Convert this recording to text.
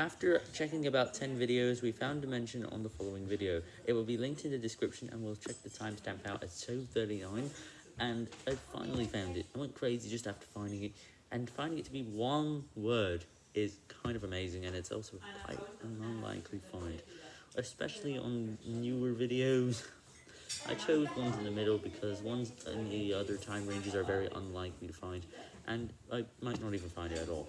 After checking about 10 videos, we found a mention on the following video. It will be linked in the description and we'll check the timestamp out at 2.39 and I finally found it. I went crazy just after finding it and finding it to be one word is kind of amazing and it's also quite an unlikely find, especially on newer videos. I chose ones in the middle because ones in the other time ranges are very unlikely to find and I might not even find it at all.